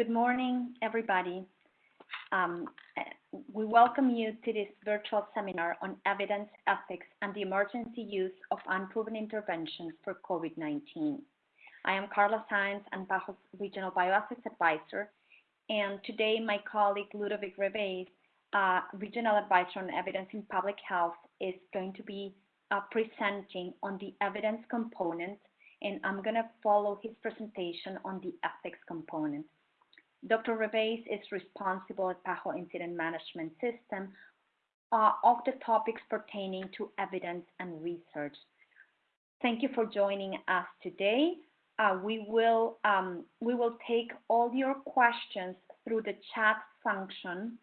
Good morning, everybody. Um, we welcome you to this virtual seminar on evidence, ethics, and the emergency use of unproven interventions for COVID-19. I am Carla Saenz and PAHO's Regional Bioethics Advisor, and today my colleague Ludovic Reveiz, uh, Regional Advisor on Evidence in Public Health, is going to be uh, presenting on the evidence component, and I'm going to follow his presentation on the ethics component. Dr. Reveiz is responsible at PAHO Incident Management System uh, of the topics pertaining to evidence and research. Thank you for joining us today. Uh, we will um, we will take all your questions through the chat function,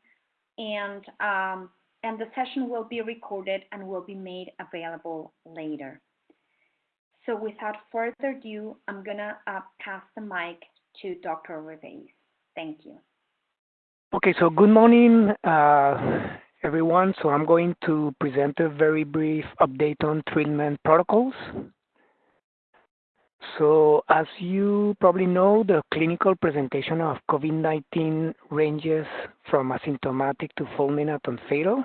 and um, and the session will be recorded and will be made available later. So without further ado, I'm gonna uh, pass the mic to Dr. Reveiz. Thank you. Okay, so good morning, uh, everyone. So I'm going to present a very brief update on treatment protocols. So as you probably know, the clinical presentation of COVID-19 ranges from asymptomatic to fulminant and fatal.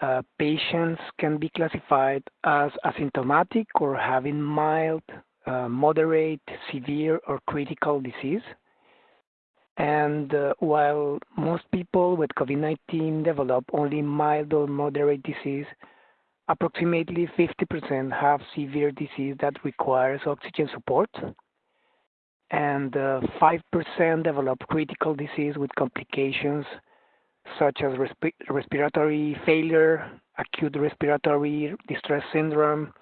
Uh, patients can be classified as asymptomatic or having mild, uh, moderate, severe, or critical disease. And uh, while most people with COVID-19 develop only mild or moderate disease, approximately 50% have severe disease that requires oxygen support. And uh, 5% develop critical disease with complications such as resp respiratory failure, acute respiratory distress syndrome,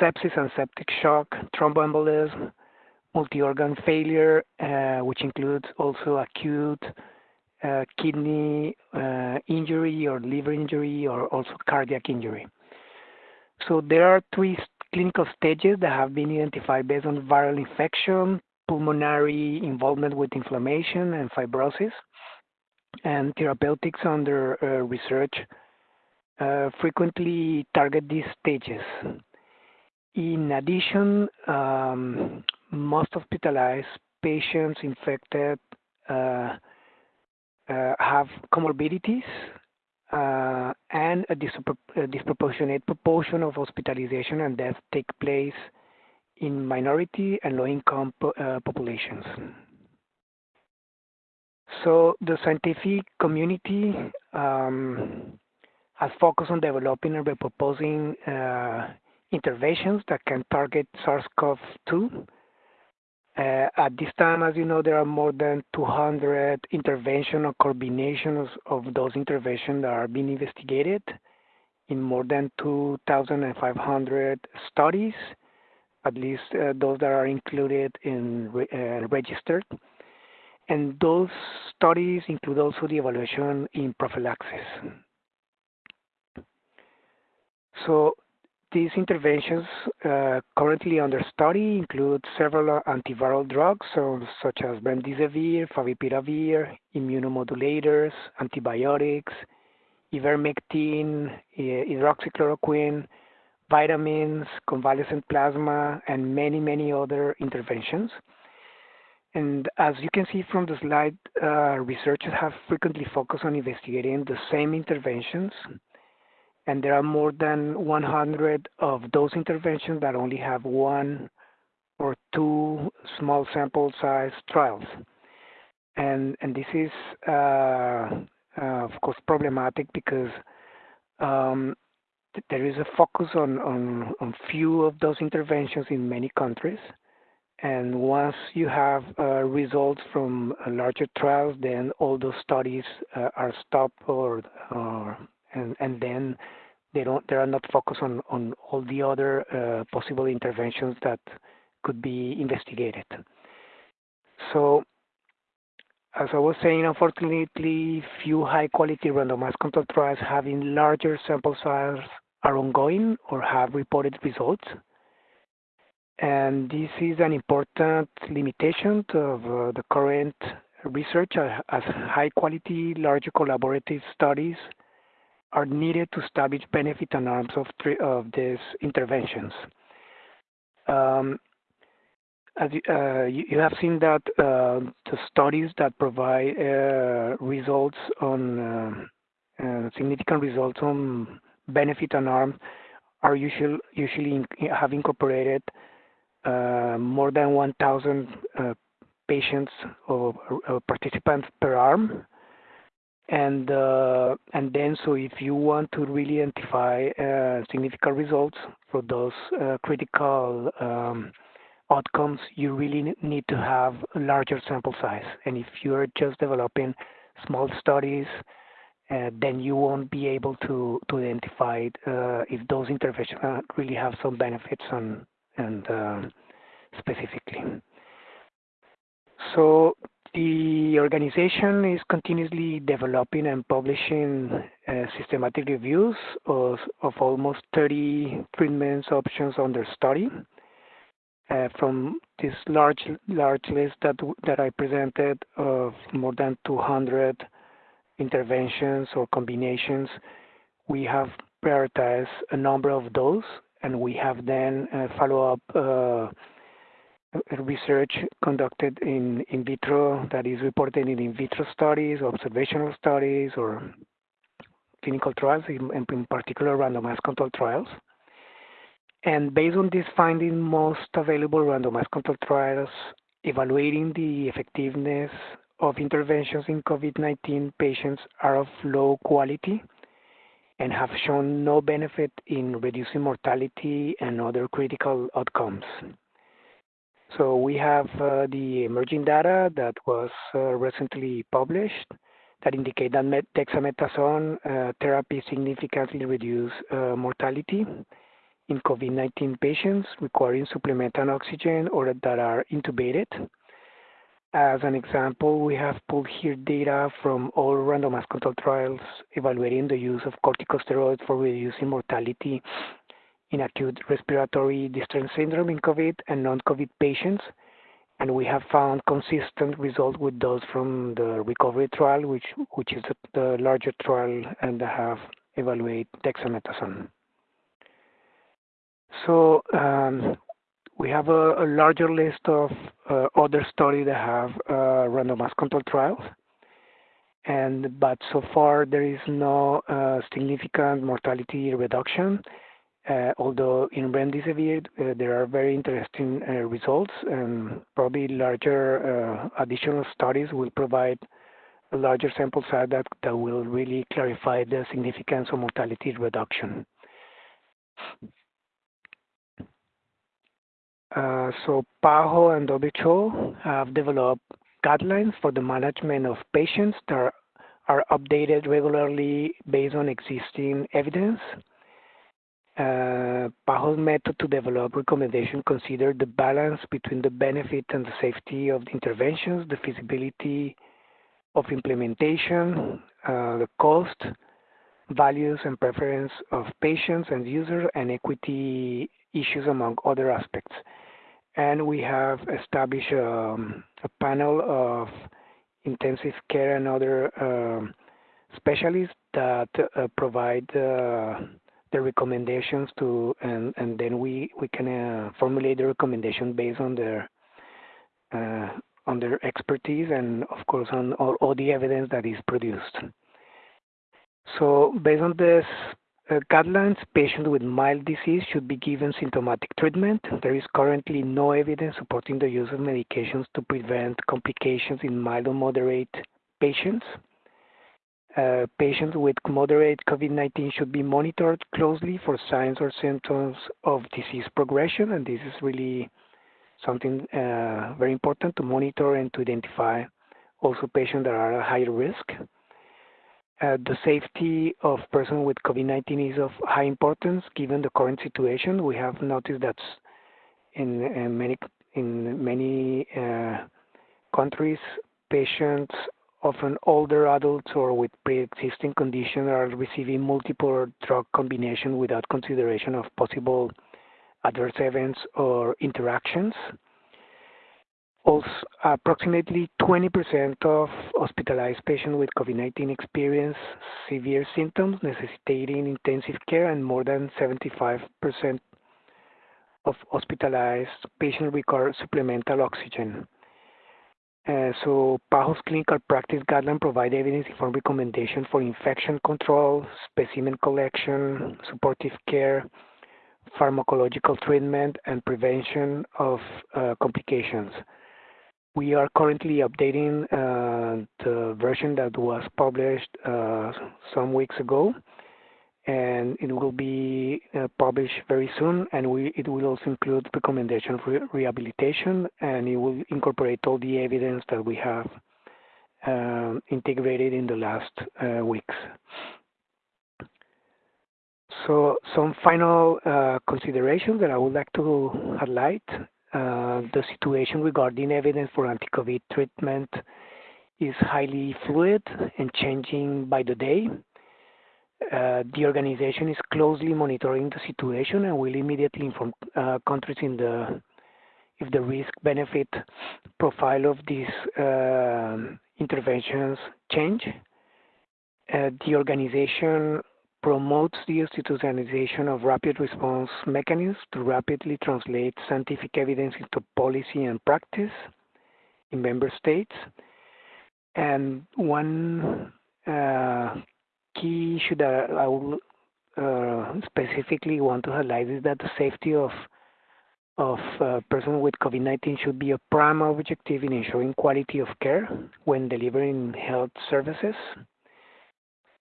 sepsis and septic shock, thromboembolism, multi-organ failure, uh, which includes also acute uh, kidney uh, injury or liver injury or also cardiac injury. So there are three clinical stages that have been identified based on viral infection, pulmonary involvement with inflammation and fibrosis, and therapeutics under uh, research uh, frequently target these stages. In addition, um, most hospitalized patients infected uh, uh, have comorbidities uh, and a, a, disproportionate proportion of hospitalization and death take place in minority and low-income po uh, populations. So the scientific community um, has focused on developing and proposing uh, interventions that can target SARS-CoV-2 uh, at this time, as you know, there are more than 200 interventions or combinations of those interventions that are being investigated in more than 2,500 studies, at least uh, those that are included in uh, registered. And those studies include also the evaluation in prophylaxis. So these interventions uh, currently under study include several antiviral drugs, so, such as remdesivir, favipiravir, immunomodulators, antibiotics, ivermectin, hydroxychloroquine, vitamins, convalescent plasma, and many, many other interventions. And as you can see from the slide, uh, researchers have frequently focused on investigating the same interventions and there are more than 100 of those interventions that only have one or two small sample size trials. And, and this is, uh, uh, of course, problematic because um, th there is a focus on, on, on few of those interventions in many countries. And once you have uh, results from larger trials, then all those studies uh, are stopped or, or and, and then they don't they are not focused on on all the other uh, possible interventions that could be investigated. So as I was saying, unfortunately, few high-quality randomized control trials having larger sample size are ongoing or have reported results. And this is an important limitation of uh, the current research uh, as high-quality, larger collaborative studies are needed to establish benefit and harms of, of these interventions. Um, as uh, you, you, have seen that uh, the studies that provide uh, results on uh, uh, significant results on benefit and harm are usually usually in, have incorporated uh, more than 1,000 patients or, or, participants per arm. And and then so if you want to really identify significant results for those critical um, outcomes, you really need to have a larger sample size. And if you're just developing small studies, uh, then you won't be able to, to identify uh, if those interventions really have some benefits on, and uh, specifically. So the organization is continuously developing and publishing uh, systematic reviews of, of almost 30 treatments options under study. Uh, from this large large list that that I presented of more than 200 interventions or combinations, we have prioritized a number of those, and we have then uh, follow up uh, research conducted in in vitro that is reported in in vitro studies, observational studies, or clinical trials, in, in particular randomized controlled trials. And based on this finding, most available randomized controlled trials evaluating the effectiveness of interventions in COVID-19 patients are of low quality and have shown no benefit in reducing mortality and other critical outcomes. So we have uh, the emerging data that was uh, recently published that indicate that dexamethasone uh, therapy significantly reduce uh, mortality in COVID-19 patients requiring supplemental oxygen or that are intubated. As an example, we have pulled here data from all randomized controlled trials evaluating the use of corticosteroids for reducing mortality in acute respiratory distress syndrome in COVID and non-COVID patients. And we have found consistent results with those from the recovery trial, which, which is the, larger trial and have evaluated dexamethasone. So um, we have a, larger list of uh, other studies that have uh, randomized control trials, and but so far there is no uh, significant mortality reduction. Uh, although in remdesivir uh, there are very interesting uh, results, and probably larger additional studies will provide a larger sample size that, will really clarify the significance of mortality reduction. So PAHO and WHO have developed guidelines for the management of patients that are updated regularly based on existing evidence. Uh, PAHO's method to develop recommendations consider the balance between the benefit and the safety of the interventions, the feasibility of implementation, uh, the cost, values and preference of patients and users, and equity issues among other aspects. And we have established um, a panel of intensive care and other um, specialists that uh, provide the recommendations to, and, and then we, we can uh, formulate the recommendation based on their uh, on their expertise and of course on all, all the evidence that is produced. So based on this uh, guidelines, patients with mild disease should be given symptomatic treatment. There is currently no evidence supporting the use of medications to prevent complications in mild or moderate patients. Uh, patients with moderate COVID-19 should be monitored closely for signs or symptoms of disease progression, and this is really something uh, very important to monitor and to identify also patients that are at higher risk. Uh, the safety of persons with COVID-19 is of high importance given the current situation. We have noticed that in, many in many countries, patients, often older adults or with pre-existing conditions, are receiving multiple drug combination without consideration of possible adverse events or interactions. Also, approximately 20% of hospitalized patients with COVID-19 experience severe symptoms necessitating intensive care, and more than 75% of hospitalized patients require supplemental oxygen. Uh, so PAHO's clinical practice guideline provide evidence-informed recommendation for infection control, specimen collection, supportive care, pharmacological treatment, and prevention of uh, complications. We are currently updating uh, the version that was published uh, some weeks ago, and it will be uh, published very soon. And we, it will also include recommendation for rehabilitation, and it will incorporate all the evidence that we have um, integrated in the last uh, weeks. So some final uh, considerations that I would like to highlight uh, the situation regarding evidence for anti-COVID treatment is highly fluid and changing by the day. Uh, the organization is closely monitoring the situation and will immediately inform uh, countries in the if the risk-benefit profile of these uh, interventions change. Uh, the organization promotes the institutionalization of rapid response mechanisms to rapidly translate scientific evidence into policy and practice in member states. And one uh, key issue that I will uh, specifically want to highlight is that the safety of of uh, persons with COVID-19 should be a prime objective in ensuring quality of care when delivering health services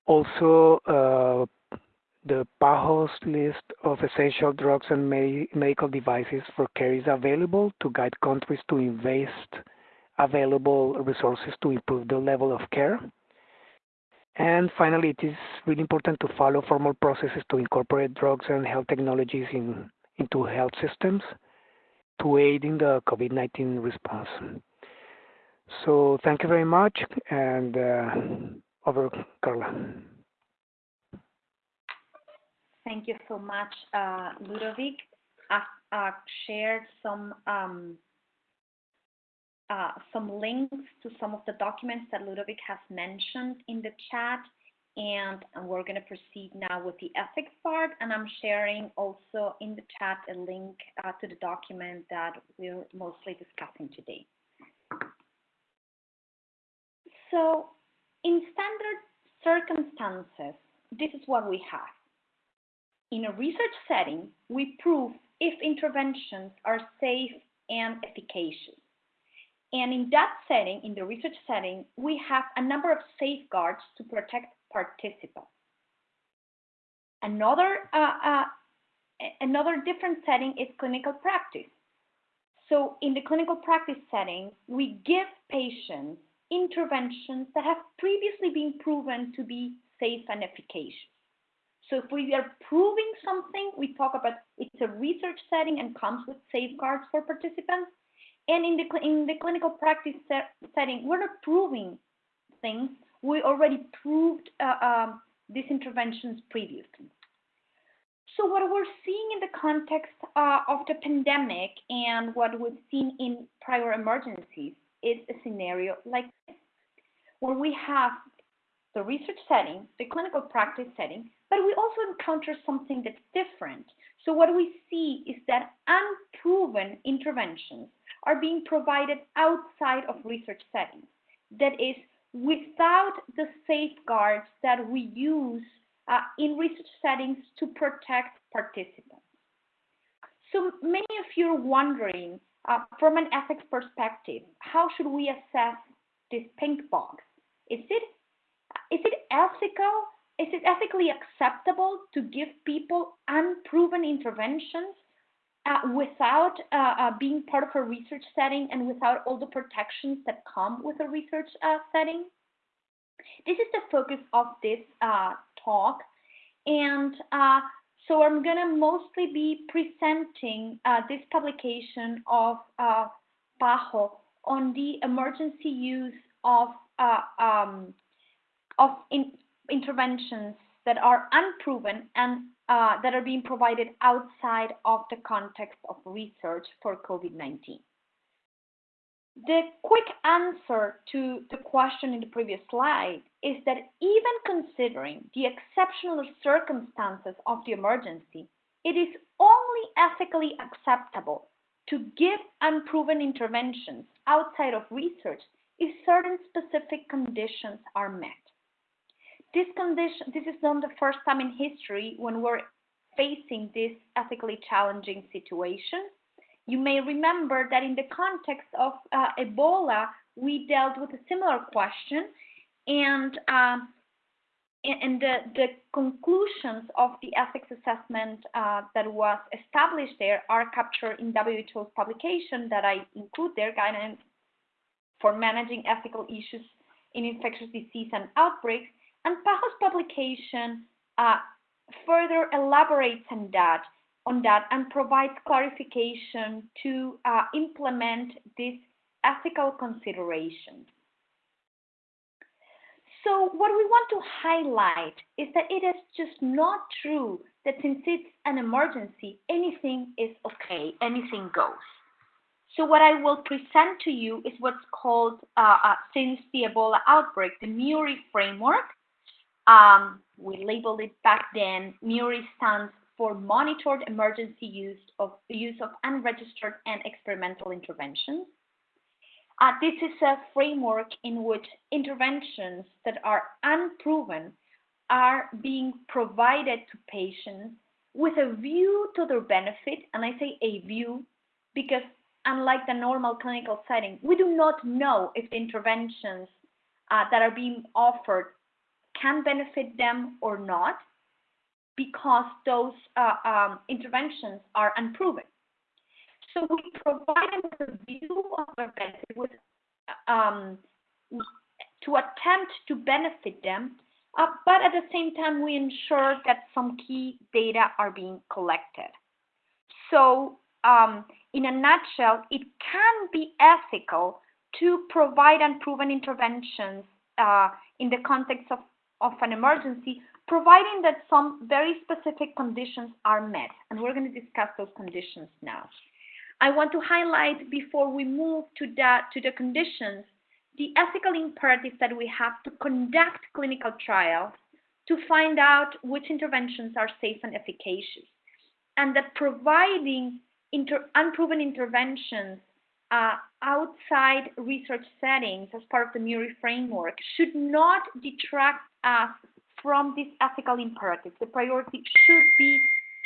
also uh, the PAHO's list of essential drugs and medical devices for care is available to guide countries to invest available resources to improve the level of care. And finally, it is really important to follow formal processes to incorporate drugs and health technologies in, into health systems to aid in the COVID-19 response. So thank you very much, and uh, over, Carla. Thank you so much, uh, Ludovic. I've shared some um, uh, some links to some of the documents that Ludovic has mentioned in the chat, and we're going to proceed now with the ethics part. And I'm sharing also in the chat a link uh, to the document that we're mostly discussing today. So in standard circumstances, this is what we have. In a research setting, we prove if interventions are safe and efficacious. And in that setting, in the research setting, we have a number of safeguards to protect participants. Another, uh, uh, another different setting is clinical practice. So in the clinical practice setting, we give patients interventions that have previously been proven to be safe and efficacious. So if we are proving something, we talk about it's a research setting and comes with safeguards for participants. And in the, in the clinical practice setting, we're not proving things. We already proved uh, um, these interventions previously. So what we're seeing in the context uh, of the pandemic and what we've seen in prior emergencies is a scenario like this, where we have the research setting, the clinical practice setting, but we also encounter something that's different. So what we see is that unproven interventions are being provided outside of research settings. That is, without the safeguards that we use uh, in research settings to protect participants. So many of you are wondering, uh, from an ethics perspective, how should we assess this pink box? Is it is it ethical? Is it ethically acceptable to give people unproven interventions uh, without uh, uh, being part of a research setting and without all the protections that come with a research uh, setting? This is the focus of this talk. And so I'm going to mostly be presenting this publication of PAHO on the emergency use of um, of in interventions that are unproven and uh, that are being provided outside of the context of research for COVID-19. The quick answer to the question in the previous slide is that even considering the exceptional circumstances of the emergency, it is only ethically acceptable to give unproven interventions outside of research if certain specific conditions are met. This condition, this is not the first time in history when we're facing this ethically challenging situation. You may remember that in the context of uh, Ebola, we dealt with a similar question, and um, and the, the conclusions of the ethics assessment uh, that was established there are captured in WHO's publication that I include there, Guidance for Managing Ethical Issues in Infectious Disease and Outbreaks. And PAHO's publication uh, further elaborates on that, on that and provides clarification to uh, implement these ethical considerations. So what we want to highlight is that it is just not true that since it's an emergency, anything is okay, anything goes. So what I will present to you is what's called, uh, uh, since the Ebola outbreak, the MURI framework. Um, we labeled it back then. MURI stands for Monitored Emergency Use of Use of Unregistered and Experimental Interventions. Uh, this is a framework in which interventions that are unproven are being provided to patients with a view to their benefit. And I say a view because unlike the normal clinical setting, we do not know if the interventions uh, that are being offered can benefit them or not because those uh, um, interventions are unproven. So we provide them with a view of their benefit with, um, to attempt to benefit them, uh, but at the same time, we ensure that some key data are being collected. So um, in a nutshell, it can be ethical to provide unproven interventions uh, in the context of, of an emergency, providing that some very specific conditions are met. And we're going to discuss those conditions now. I want to highlight before we move to the, to the conditions, the ethical imperative that we have to conduct clinical trials to find out which interventions are safe and efficacious. And that providing inter unproven interventions uh, outside research settings as part of the MURI framework should not detract us from this ethical imperative. The priority should be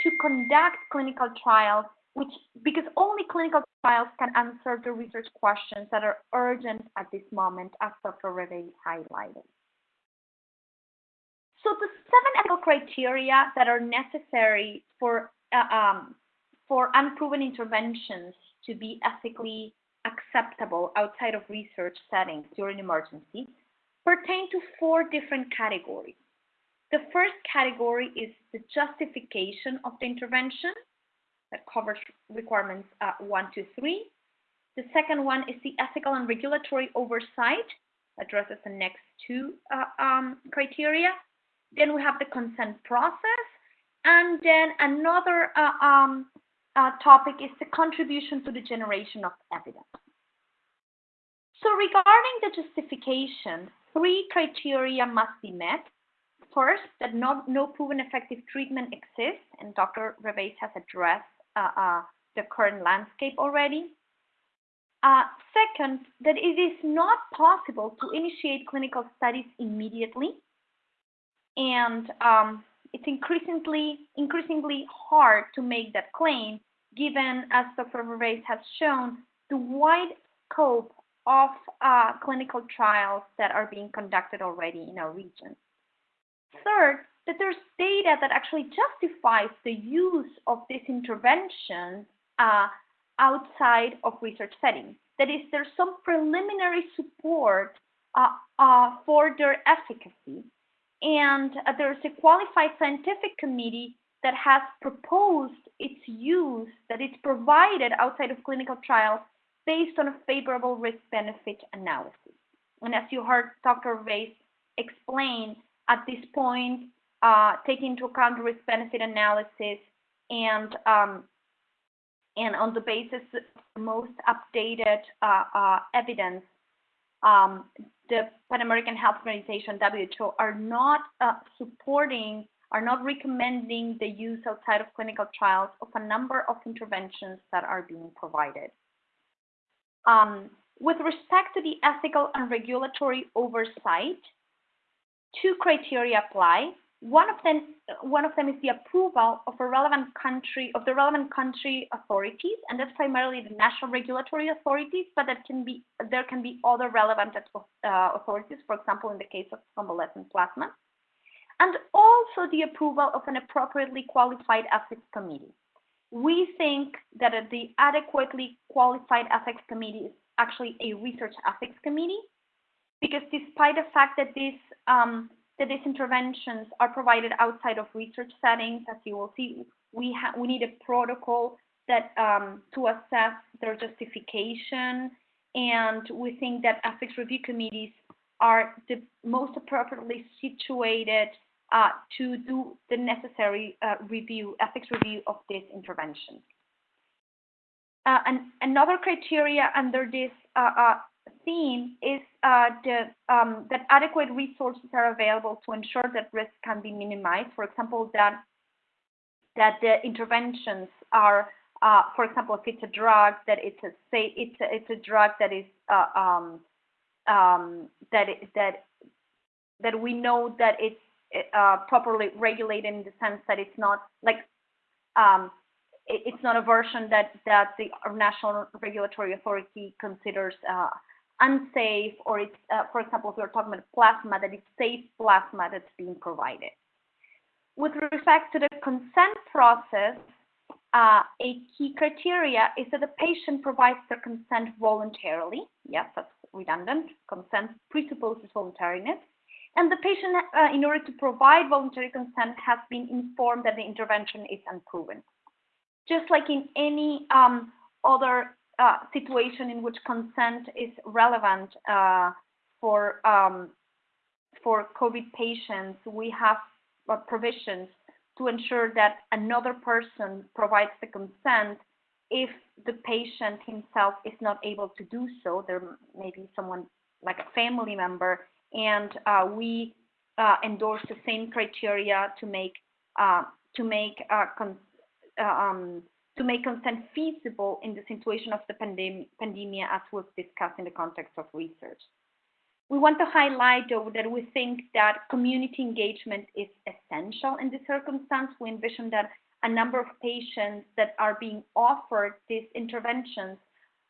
to conduct clinical trials which because only clinical trials can answer the research questions that are urgent at this moment, as Dr. Reve highlighted. So the seven ethical criteria that are necessary for uh, um, for unproven interventions to be ethically acceptable outside of research settings during emergency pertain to four different categories. The first category is the justification of the intervention that covers requirements uh, one to three. The second one is the ethical and regulatory oversight, addresses the next two uh, um, criteria. Then we have the consent process. And then another uh, um, uh, topic is the contribution to the generation of evidence. So regarding the justification, three criteria must be met. First, that no, no proven effective treatment exists, and Dr. Reveiz has addressed uh, uh, the current landscape already. Uh, second, that it is not possible to initiate clinical studies immediately, and um, it's increasingly increasingly hard to make that claim, given, as Dr. Reveiz has shown, the wide scope of uh, clinical trials that are being conducted already in our region. Third, that there's data that actually justifies the use of this intervention uh, outside of research settings. That is, there's some preliminary support uh, uh, for their efficacy. And uh, there's a qualified scientific committee that has proposed its use, that it's provided outside of clinical trials based on a favorable risk-benefit analysis. And as you heard Dr. Reveiz explain, at this point, uh, take into account risk benefit analysis and um, and on the basis of the most updated uh, uh, evidence, um, the Pan American Health Organization (WHO) are not uh, supporting are not recommending the use outside of clinical trials of a number of interventions that are being provided. Um, with respect to the ethical and regulatory oversight, two criteria apply. One of them, one of them is the approval of a relevant country of the relevant country authorities, and that's primarily the national regulatory authorities. But that can be there can be other relevant uh, authorities, for example, in the case of convalescent plasma, and also the approval of an appropriately qualified ethics committee. We think that the adequately qualified ethics committee is actually a research ethics committee, because despite the fact that this um, that these interventions are provided outside of research settings, as you will see, we have we need a protocol that um, to assess their justification, and we think that ethics review committees are the most appropriately situated uh, to do the necessary uh, review, ethics review of these interventions. Uh, and another criteria under this uh, uh, theme is uh, the, um, that adequate resources are available to ensure that risk can be minimized. For example, that that the interventions are, uh, for example, if it's a drug, that it's a say it's a, it's a drug that is uh, um, um, that that that we know that it's properly regulated in the sense that it's not like um, it's not a version that, that the national regulatory authority considers uh, unsafe, or it's, uh, for example, if we're talking about plasma, that it's safe plasma that's being provided. With respect to the consent process, uh, a key criteria is that the patient provides their consent voluntarily. Yes, that's redundant. Consent presupposes voluntariness. And the patient, uh, in order to provide voluntary consent, has been informed that the intervention is unproven just like in any um, other uh, situation in which consent is relevant uh, for um, for COVID patients, we have uh, provisions to ensure that another person provides the consent if the patient himself is not able to do so. There may be someone like a family member, and uh, we uh, endorse the same criteria to make uh, to make consent um, to make consent feasible in the situation of the pandem pandemia as was discussed in the context of research. We want to highlight, though, that we think that community engagement is essential in this circumstance. We envision that a number of patients that are being offered these interventions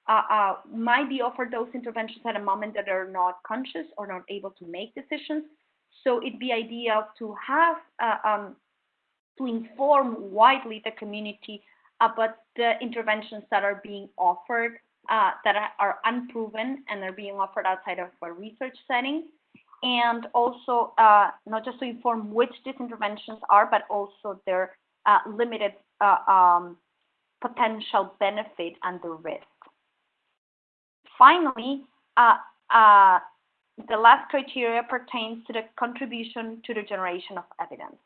uh, uh, might be offered those interventions at a moment that are not conscious or not able to make decisions. So it'd be ideal to have uh, um, to inform widely the community about the interventions that are being offered uh, that are unproven and are being offered outside of a research setting. And also uh, not just to inform which these interventions are, but also their uh, limited uh, um, potential benefit and the risk. Finally, uh, uh, the last criteria pertains to the contribution to the generation of evidence.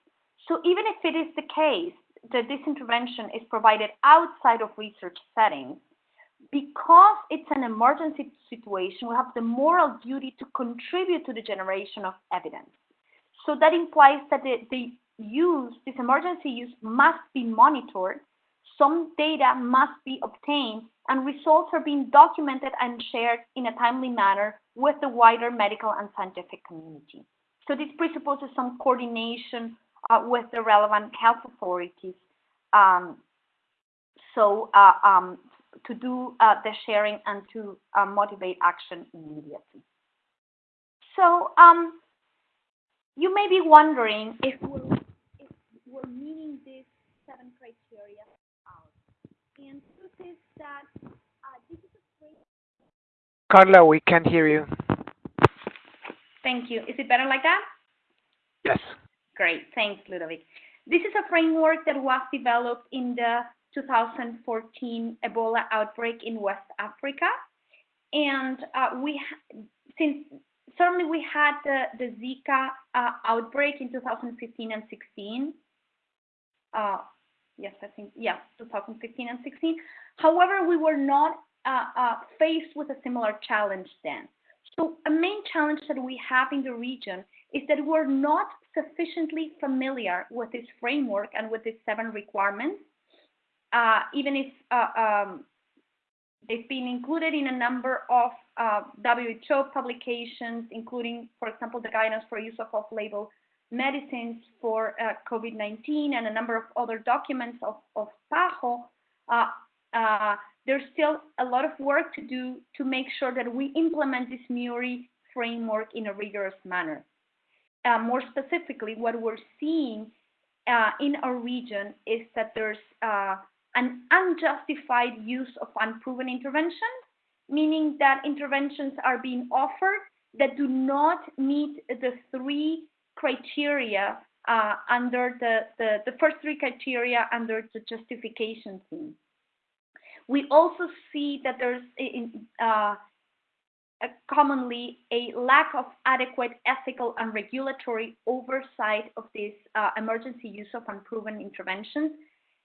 So even if it is the case that this intervention is provided outside of research settings, because it's an emergency situation, we have the moral duty to contribute to the generation of evidence. So that implies that the, the use, this emergency use must be monitored, some data must be obtained, and results are being documented and shared in a timely manner with the wider medical and scientific community. So this presupposes some coordination uh, with the relevant health authorities. Um, so uh, um, to do uh, the sharing and to uh, motivate action immediately. So um, you may be wondering if we're, if we're meeting these seven criteria out. And truth is that uh, this is a great... Carla, we can't hear you. Thank you. Is it better like that? Yes. Great. Thanks, Ludovic. This is a framework that was developed in the 2014 Ebola outbreak in West Africa. And uh, we, since certainly we had the, the Zika uh, outbreak in 2015 and 16. Uh, yes, I think, yeah, 2015 and 16. However, we were not uh, uh, faced with a similar challenge then. So a main challenge that we have in the region is that we're not sufficiently familiar with this framework and with these seven requirements, uh, even if uh, um, they've been included in a number of uh, WHO publications, including, for example, the guidance for use of off-label medicines for uh, COVID-19 and a number of other documents of, of PAHO, uh, uh, there's still a lot of work to do to make sure that we implement this MURI framework in a rigorous manner. Uh, more specifically, what we're seeing uh, in our region is that there's uh, an unjustified use of unproven interventions, meaning that interventions are being offered that do not meet the three criteria uh, under the, the, the, first three criteria under the justification theme. We also see that there's uh, commonly a lack of adequate ethical and regulatory oversight of this uh, emergency use of unproven interventions.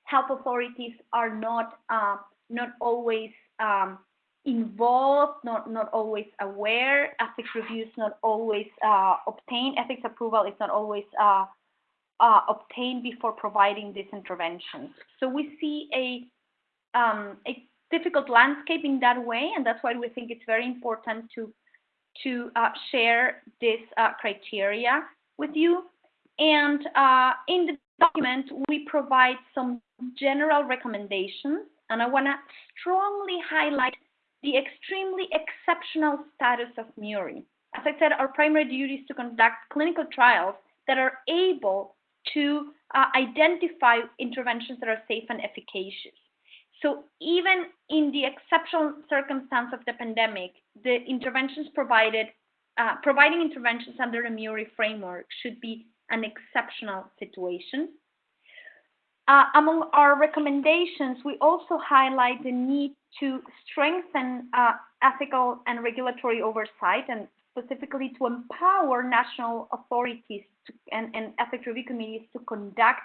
Health authorities are not uh, not always um, involved, not not always aware. Ethics reviews not always uh, obtained. Ethics approval is not always uh, uh, obtained before providing these interventions. So we see a um, a difficult landscape in that way, and that's why we think it's very important to to uh, share this uh, criteria with you. And uh, in the document, we provide some general recommendations, and I want to strongly highlight the extremely exceptional status of MURI. As I said, our primary duty is to conduct clinical trials that are able to uh, identify interventions that are safe and efficacious. So even in the exceptional circumstance of the pandemic, the interventions provided, uh, providing interventions under the MURI framework should be an exceptional situation. Uh, among our recommendations, we also highlight the need to strengthen uh, ethical and regulatory oversight and specifically to empower national authorities to, and, and ethics review committees to conduct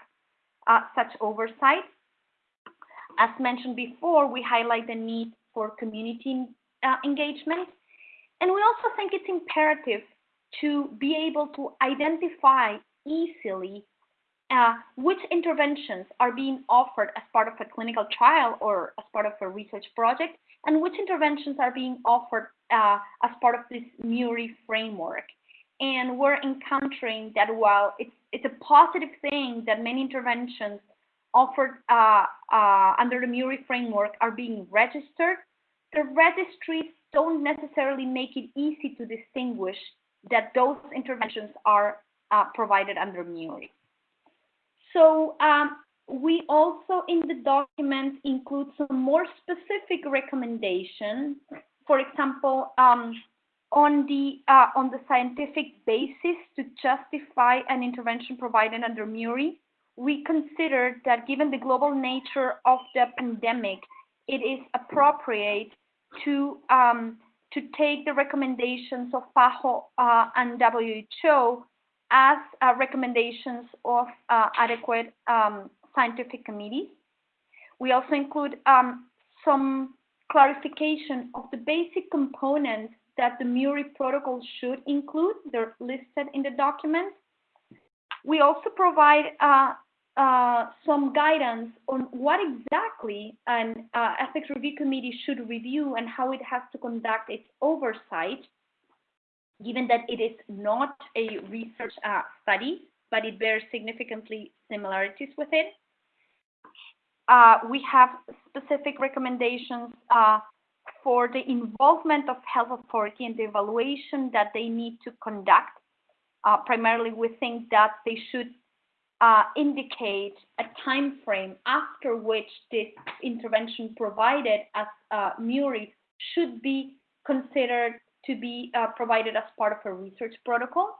uh, such oversight. As mentioned before, we highlight the need for community uh, engagement. And we also think it's imperative to be able to identify easily uh, which interventions are being offered as part of a clinical trial or as part of a research project, and which interventions are being offered uh, as part of this MURI framework. And we're encountering that while it's, it's a positive thing that many interventions offered uh, uh, under the MURI framework are being registered, the registries don't necessarily make it easy to distinguish that those interventions are uh, provided under MURI. So um, we also in the document include some more specific recommendations. For example, um, on the uh, on the scientific basis to justify an intervention provided under MURI, we considered that given the global nature of the pandemic, it is appropriate to um, to take the recommendations of PAHO uh, and WHO as uh, recommendations of uh, adequate um, scientific committees. We also include um, some clarification of the basic components that the MURI protocol should include. They're listed in the document. We also provide uh, some guidance on what exactly an uh, ethics review committee should review and how it has to conduct its oversight, given that it is not a research uh, study, but it bears significantly similarities with it. Uh, we have specific recommendations uh, for the involvement of health authority and the evaluation that they need to conduct. primarily, we think that they should uh, indicate a time frame after which this intervention provided as uh, MURI should be considered to be uh, provided as part of a research protocol.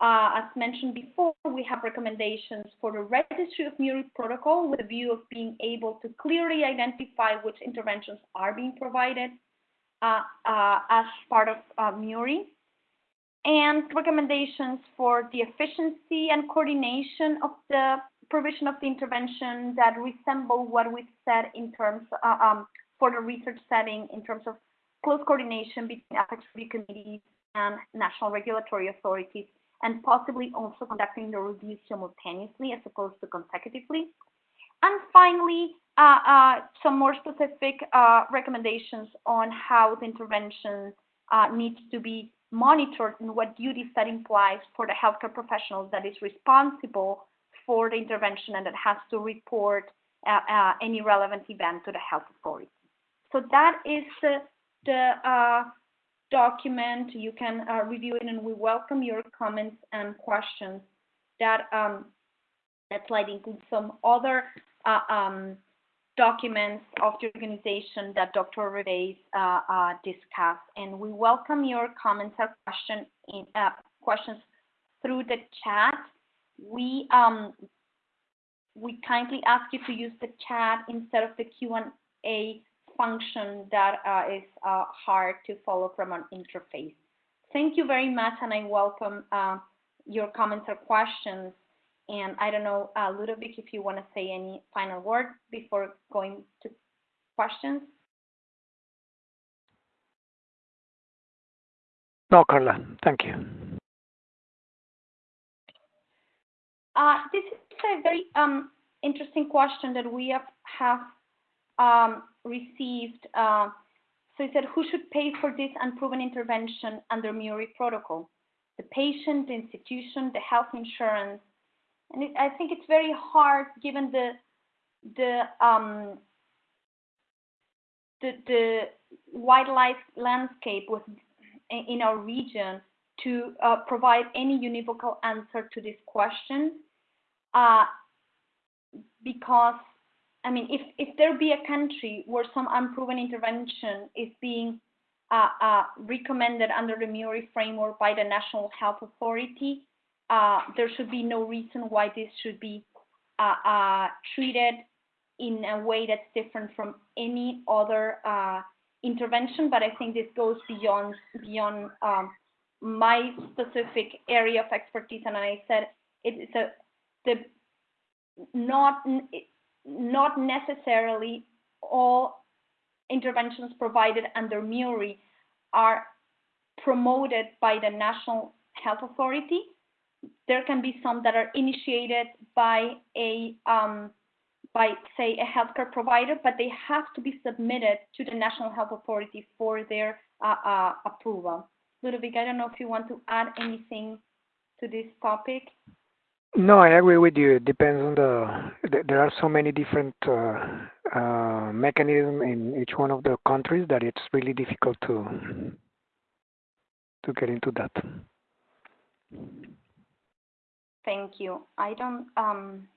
Uh, as mentioned before, we have recommendations for the registry of MURI protocol with a view of being able to clearly identify which interventions are being provided uh, uh, as part of MURI and recommendations for the efficiency and coordination of the provision of the intervention that resemble what we've said in terms uh, um, for the research setting in terms of close coordination between ethics review committees and national regulatory authorities, and possibly also conducting the review simultaneously as opposed to consecutively. And finally, uh, uh, some more specific uh, recommendations on how the intervention uh, needs to be monitored and what duties that implies for the healthcare professional that is responsible for the intervention and that has to report uh, uh, any relevant event to the health authority. So that is the, uh, document. You can uh, review it and we welcome your comments and questions. That, um, that slide includes some other uh, um, documents of the organization that Dr. Reveiz uh, uh, discussed. And we welcome your comments or question in, uh, questions through the chat. We um, we kindly ask you to use the chat instead of the Q&A function that uh, is uh, hard to follow from an interface. Thank you very much, and I welcome uh, your comments or questions. And I don't know, uh, Ludovic, if you want to say any final word before going to questions. No, Carla, thank you. Uh, this is a very um, interesting question that we have, have um, received. Uh, so he said, who should pay for this unproven intervention under MEURI protocol? The patient, the institution, the health insurance, and it, I think it's very hard given the the um, the, the wildlife landscape with in our region to uh, provide any univocal answer to this question uh, because I mean if if there be a country where some unproven intervention is being uh, uh recommended under the MEURI framework by the National Health Authority, uh, there should be no reason why this should be uh, uh, treated in a way that's different from any other uh, intervention. But I think this goes beyond beyond um, my specific area of expertise. And I said it's a the not not necessarily all interventions provided under MEURI are promoted by the National Health Authority there can be some that are initiated by a um, by say a healthcare provider, but they have to be submitted to the National Health Authority for their uh, uh, approval. Ludovic, I don't know if you want to add anything to this topic. No, I agree with you. It depends on the. There are so many different uh, uh, mechanisms in each one of the countries that it's really difficult to to get into that. Thank you. I don't um,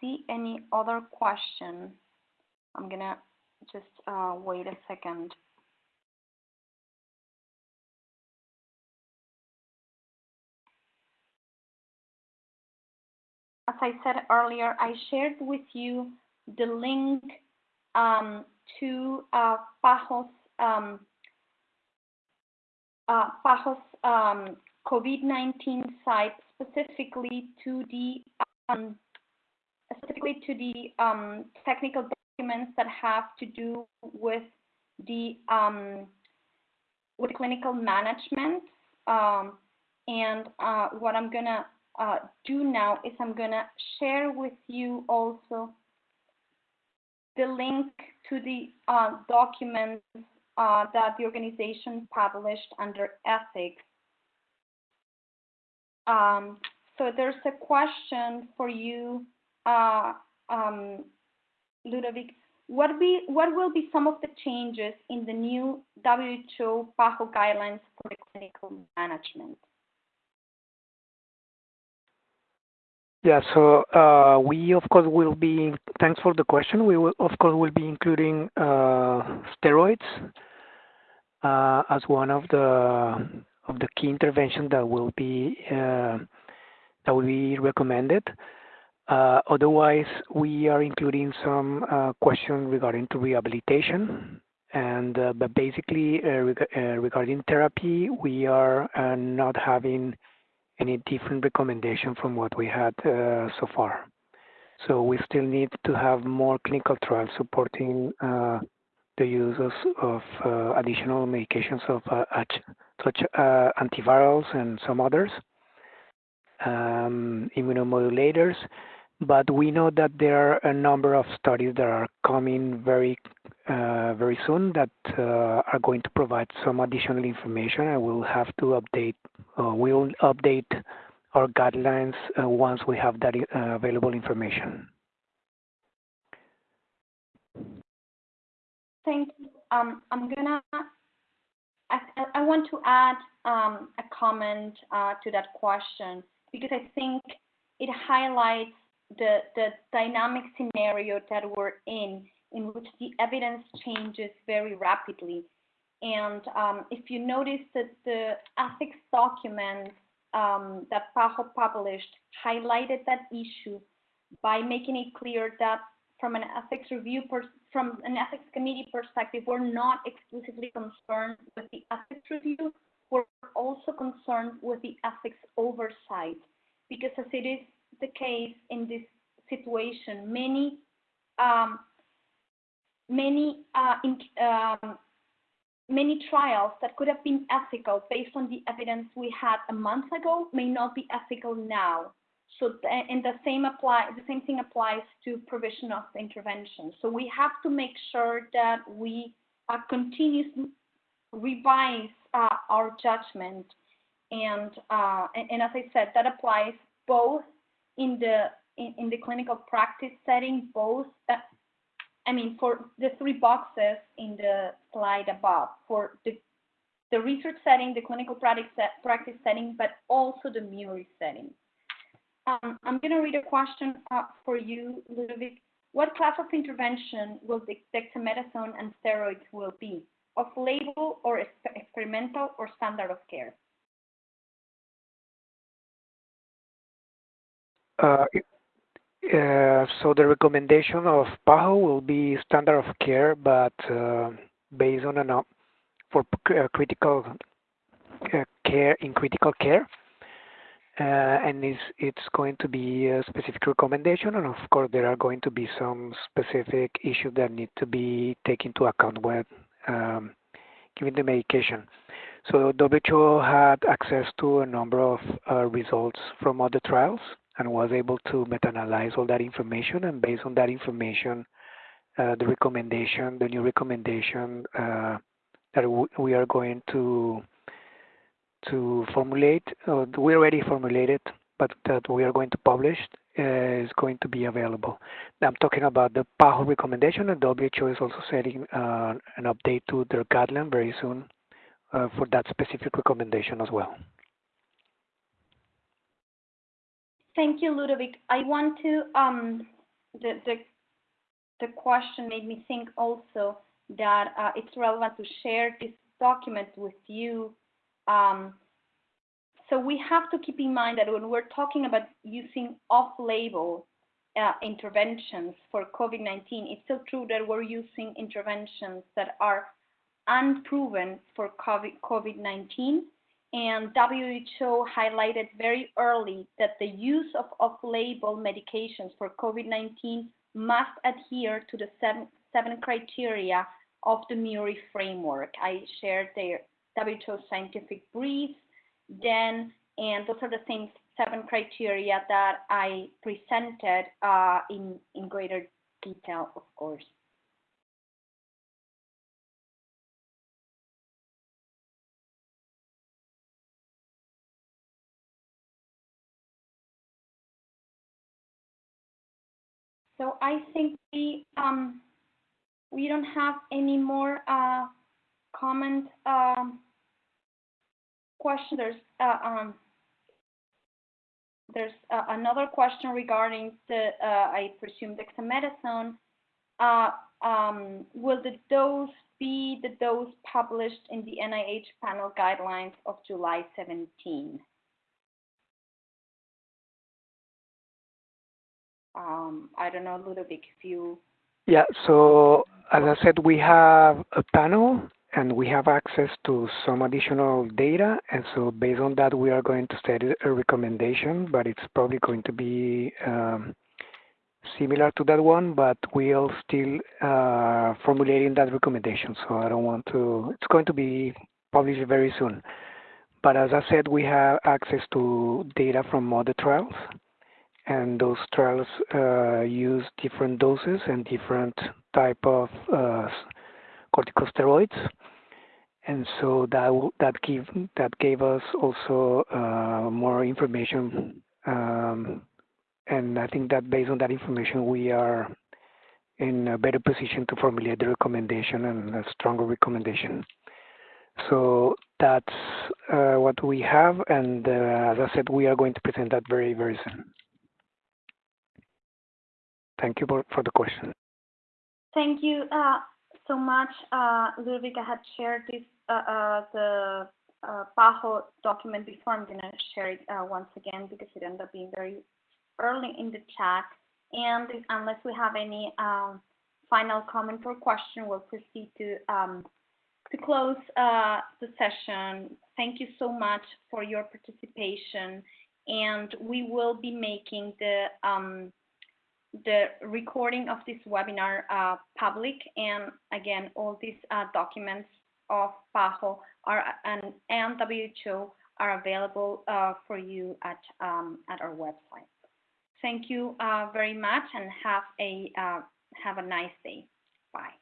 see any other question. I'm gonna just uh, wait a second. As I said earlier, I shared with you the link um, to uh, PAHO's, um, uh, PAHO's um, COVID-19 site specifically to the um, specifically to the um, technical documents that have to do with the um, with clinical management. Um, and uh, what I'm gonna uh, do now is I'm gonna share with you also the link to the uh, documents uh, that the organization published under ethics um, so there's a question for you, uh, um, Ludovic. What, be, what will be some of the changes in the new WHO PAHO guidelines for the clinical management? Yeah, so uh, we of course will be. Thanks for the question. We will of course will be including uh, steroids uh, as one of the of the key interventions that will be uh, that will be recommended. Uh, otherwise, we are including some uh, questions regarding to rehabilitation. And uh, but basically, uh, reg uh, regarding therapy, we are not having any different recommendation from what we had so far. So we still need to have more clinical trials supporting the use of, uh, additional medications of uh, such uh, antivirals and some others, um, immunomodulators. But we know that there are a number of studies that are coming very, uh, very soon that uh, are going to provide some additional information. I will have to update. Uh, we'll update our guidelines once we have that available information. Thank you. Um, I'm gonna. I, I want to add um, a comment uh, to that question because I think it highlights the the dynamic scenario that we're in, in which the evidence changes very rapidly. And um, if you notice that the ethics documents um, that PAHO published highlighted that issue by making it clear that from an ethics review from an ethics committee perspective, we're not exclusively concerned with the ethics review. We're also concerned with the ethics oversight because as it is the case in this situation, many um, many uh, in, um, many trials that could have been ethical based on the evidence we had a month ago may not be ethical now. So, and the same apply, the same thing applies to provision of intervention. So we have to make sure that we uh, continuously revise uh, our judgment. And, uh, and, and as I said, that applies both in the in, in the clinical practice setting, both uh, I mean, for the three boxes in the slide above, for the, the research setting, the clinical practice, practice setting, but also the MEURI setting. Um, I'm going to read a question uh, for you, Ludovic. What class of intervention will dexamethasone and steroids will be? Off-label or experimental or standard of care? Uh, uh, so the recommendation of PAHO will be standard of care, but uh, based on an for uh, critical uh, care in critical care uh, and it's, it's going to be a specific recommendation and of course there are going to be some specific issues that need to be taken into account when um, giving the medication. So WHO had access to a number of uh, results from other trials and was able to meta-analyze all that information and based on that information uh, the recommendation, the new recommendation uh, that we are going to to formulate, uh, we already formulated, but that we are going to publish uh, is going to be available. I'm talking about the PAHO recommendation, and WHO is also setting uh, an update to their guideline very soon uh, for that specific recommendation as well. Thank you, Ludovic. I want to, um, the, the, the question made me think also that uh, it's relevant to share this document with you um, so we have to keep in mind that when we're talking about using off-label uh, interventions for COVID-19, it's still true that we're using interventions that are unproven for COVID-19. And WHO highlighted very early that the use of off-label medications for COVID-19 must adhere to the seven, seven criteria of the MEURI framework. I shared their WHO scientific brief, then, and those are the same seven criteria that I presented uh, in, in greater detail, of course. So I think we um, we don't have any more uh, um, question. There's uh, um, there's uh, another question regarding the uh, I presume dexamethasone. Uh, um, will the dose be the dose published in the NIH panel guidelines of July 17? Um, I don't know, Ludovic, if you. Yeah, so as I said, we have a panel and we have access to some additional data. And so based on that, we are going to set a recommendation, but it's probably going to be um, similar to that one, but we are still uh, formulating that recommendation. So I don't want to. It's going to be published very soon. But as I said, we have access to data from other trials, and those trials uh, use different doses and different type of uh, corticosteroids and so that that gave that gave us also uh, more information um, and I think that based on that information we are in a better position to formulate the recommendation and a stronger recommendation. So that's uh, what we have, and uh, as I said, we are going to present that very, very soon. Thank you for, for the question. Thank you so much. Ludovic had shared this the uh, PAHO document before. I'm going to share it uh, once again because it ended up being very early in the chat. And unless we have any um, final comment or question, we'll proceed to um, to close uh, the session. Thank you so much for your participation, and we will be making the um, the recording of this webinar uh, public. And again, all these uh, documents of PAHO are, and, and WHO are available uh, for you at, um, at our website. Thank you uh, very much and have a, uh, have a nice day. Bye.